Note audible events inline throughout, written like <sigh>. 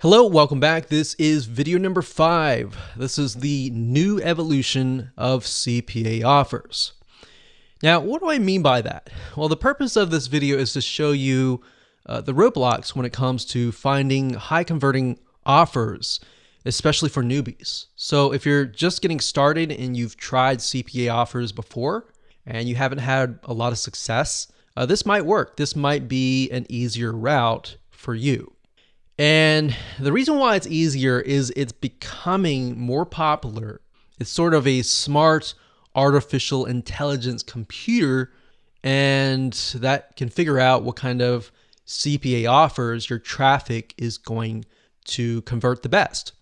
Hello, welcome back. This is video number five. This is the new evolution of CPA offers. Now, what do I mean by that? Well, the purpose of this video is to show you uh, the roadblocks when it comes to finding high converting offers, especially for newbies. So if you're just getting started and you've tried CPA offers before and you haven't had a lot of success, uh, this might work. This might be an easier route for you. And the reason why it's easier is it's becoming more popular. It's sort of a smart artificial intelligence computer, and that can figure out what kind of CPA offers your traffic is going to convert the best.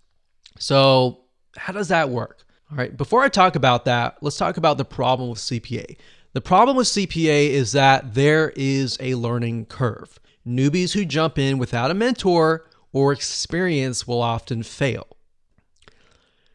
So, how does that work? All right, before I talk about that, let's talk about the problem with CPA. The problem with CPA is that there is a learning curve. Newbies who jump in without a mentor or experience will often fail.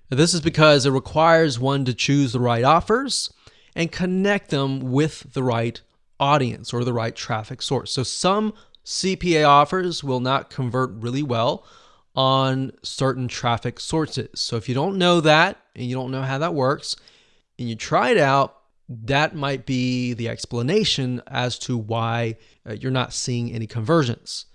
This is because it requires one to choose the right offers and connect them with the right audience or the right traffic source. So some CPA offers will not convert really well on certain traffic sources. So if you don't know that and you don't know how that works and you try it out, that might be the explanation as to why uh, you're not seeing any conversions.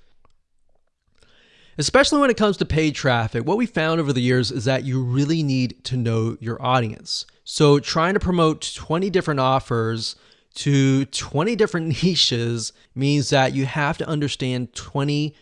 Especially when it comes to paid traffic, what we found over the years is that you really need to know your audience. So trying to promote 20 different offers to 20 different <laughs> niches means that you have to understand 20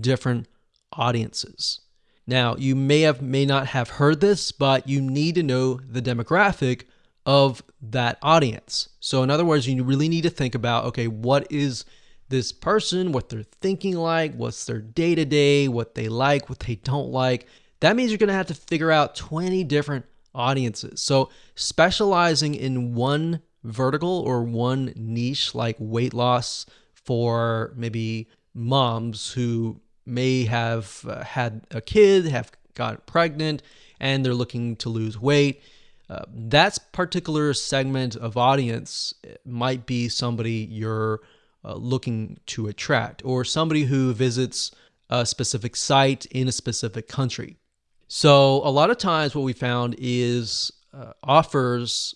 different audiences. Now, you may have may not have heard this, but you need to know the demographic of that audience. So in other words, you really need to think about okay, what is this person, what they're thinking like, what's their day to day, what they like, what they don't like. That means you're going to have to figure out 20 different audiences. So, specializing in one vertical or one niche like weight loss for maybe moms who may have uh, had a kid, have got pregnant, and they're looking to lose weight. Uh, that particular segment of audience might be somebody you're uh, looking to attract, or somebody who visits a specific site in a specific country. So, a lot of times, what we found is uh, offers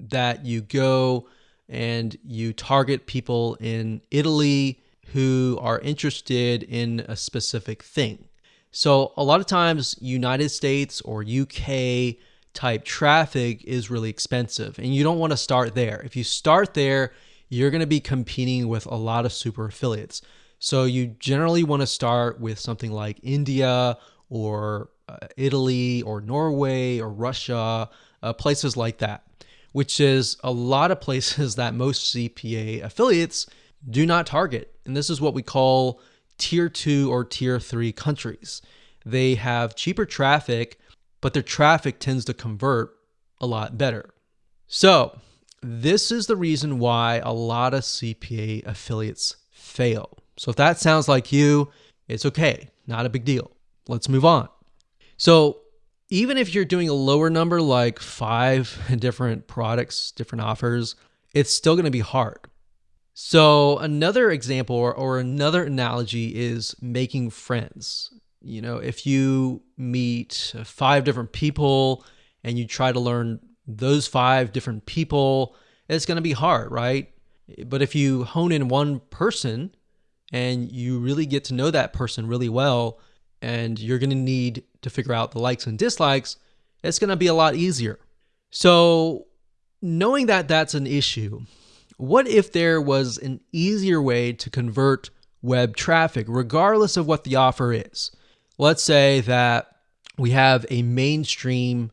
that you go and you target people in Italy who are interested in a specific thing. So, a lot of times, United States or UK type traffic is really expensive, and you don't want to start there. If you start there, you're going to be competing with a lot of super affiliates. So you generally want to start with something like India or uh, Italy or Norway or Russia, uh, places like that, which is a lot of places that most CPA affiliates do not target. And this is what we call tier two or tier three countries. They have cheaper traffic, but their traffic tends to convert a lot better. So this is the reason why a lot of CPA affiliates fail. So if that sounds like you, it's okay, not a big deal. Let's move on. So even if you're doing a lower number, like five <laughs> different products, different offers, it's still going to be hard. So another example or, or another analogy is making friends. You know, if you meet five different people and you try to learn those five different people, it's going to be hard, right? But if you hone in one person and you really get to know that person really well, and you're going to need to figure out the likes and dislikes, it's going to be a lot easier. So, knowing that that's an issue, what if there was an easier way to convert web traffic, regardless of what the offer is? Let's say that we have a mainstream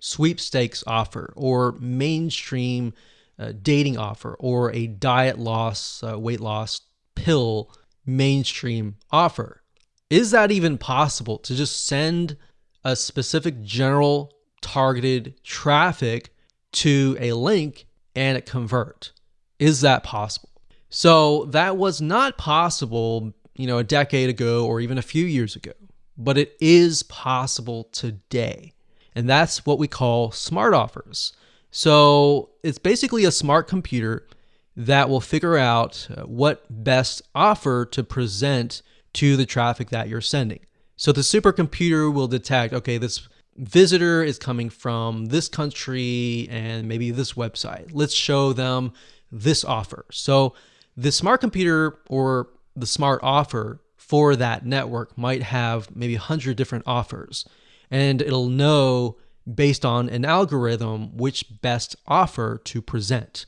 sweepstakes offer or mainstream uh, dating offer or a diet loss, uh, weight loss pill mainstream offer. Is that even possible to just send a specific general targeted traffic to a link and it convert? Is that possible? So that was not possible, you know, a decade ago or even a few years ago, but it is possible today. And that's what we call smart offers. So it's basically a smart computer that will figure out uh, what best offer to present to the traffic that you're sending. So the supercomputer will detect, okay, this visitor is coming from this country and maybe this website. Let's show them this offer. So the smart computer or the smart offer for that network might have maybe 100 different offers and it'll know based on an algorithm which best offer to present.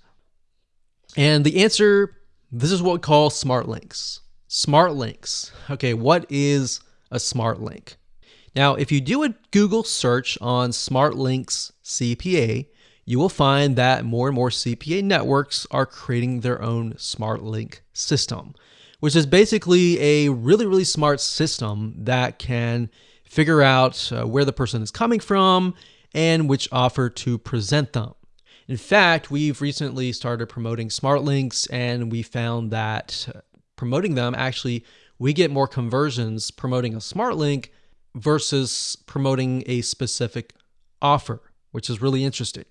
And the answer this is what we call smart links. Smart links. Okay, what is a smart link? Now, if you do a Google search on smart links CPA, you will find that more and more CPA networks are creating their own smart link system, which is basically a really, really smart system that can figure out uh, where the person is coming from and which offer to present them. In fact, we've recently started promoting smart links and we found that uh, promoting them actually we get more conversions promoting a smart link versus promoting a specific offer, which is really interesting.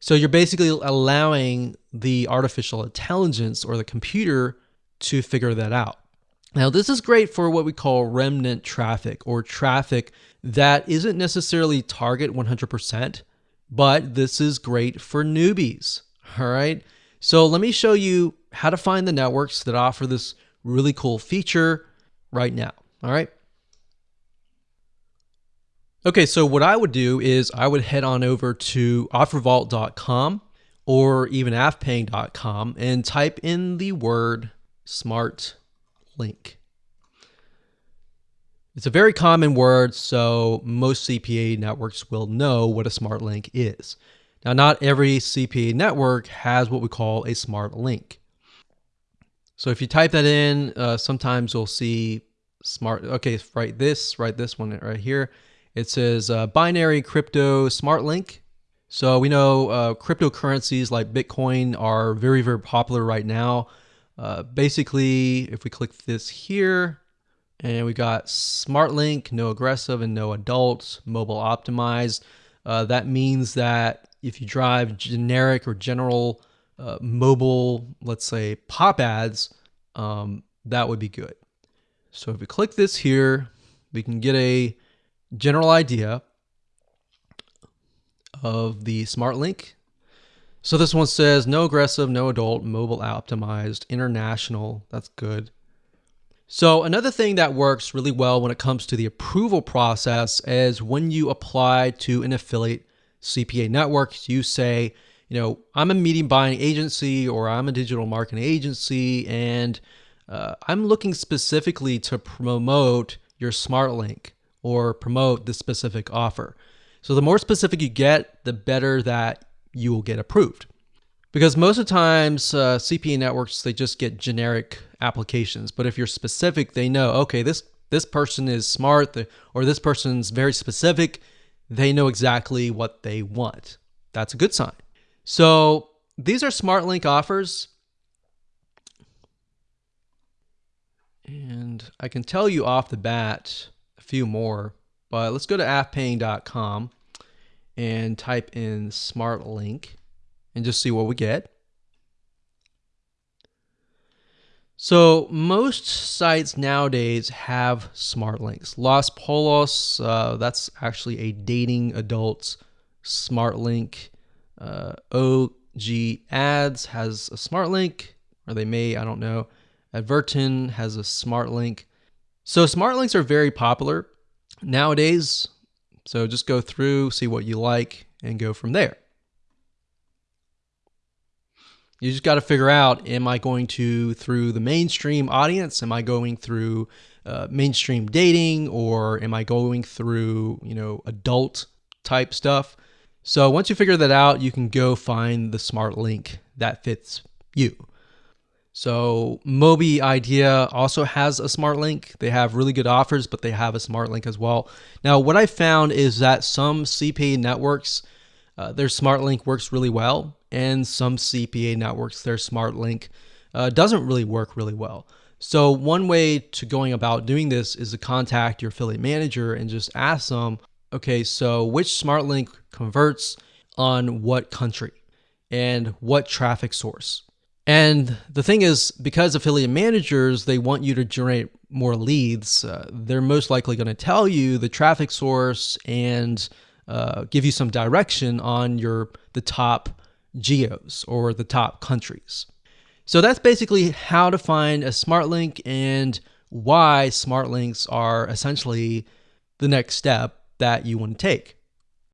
So you're basically allowing the artificial intelligence or the computer to figure that out. Now, this is great for what we call remnant traffic or traffic that isn't necessarily target 100%, but this is great for newbies. All right. So let me show you how to find the networks that offer this really cool feature right now. All right. Okay, so what I would do is I would head on over to offervault.com or even affpaying.com and type in the word smart link. It's a very common word, so most CPA networks will know what a smart link is. Now, not every CPA network has what we call a smart link. So if you type that in, uh, sometimes you'll see smart, okay, write this, write this one right here. It says uh, binary crypto smart link. So we know uh, cryptocurrencies like Bitcoin are very, very popular right now. Uh, basically, if we click this here, and we got Smart Link, no aggressive and no adults, mobile optimized. Uh, that means that if you drive generic or general uh, mobile, let's say pop ads, um, that would be good. So if we click this here, we can get a general idea of the Smart Link. So this one says no aggressive, no adult, mobile optimized, international. That's good. So another thing that works really well when it comes to the approval process is when you apply to an affiliate CPA network, you say, you know, I'm a media buying agency or I'm a digital marketing agency, and uh, I'm looking specifically to promote your smart link or promote this specific offer. So the more specific you get, the better that you will get approved because most of the times uh, CPA networks they just get generic applications. But if you're specific, they know okay this this person is smart or this person's very specific. They know exactly what they want. That's a good sign. So these are smart link offers. And I can tell you off the bat a few more, but let's go to affpaying.com and type in smart link and just see what we get. So most sites nowadays have smart links. Los Pollos, uh, that's actually a dating adults smart link. Uh, OG Ads has a smart link, or they may, I don't know. Adverten has a smart link. So smart links are very popular nowadays. So just go through, see what you like, and go from there. You just got to figure out am I going to through the mainstream audience? Am I going through uh, mainstream dating or am I going through, you know, adult type stuff? So once you figure that out, you can go find the smart link that fits you. So Mobidea also has a smart link. They have really good offers, but they have a smart link as well. Now, what I found is that some CPA networks, uh, their smart link works really well and some CPA networks, their smart link uh, doesn't really work really well. So one way to going about doing this is to contact your affiliate manager and just ask them, okay, so which smart link converts on what country and what traffic source? And the thing is, because affiliate managers, they want you to generate more leads, uh, they're most likely going to tell you the traffic source and uh, give you some direction on your the top geos or the top countries. So that's basically how to find a smart link and why smart links are essentially the next step that you want to take.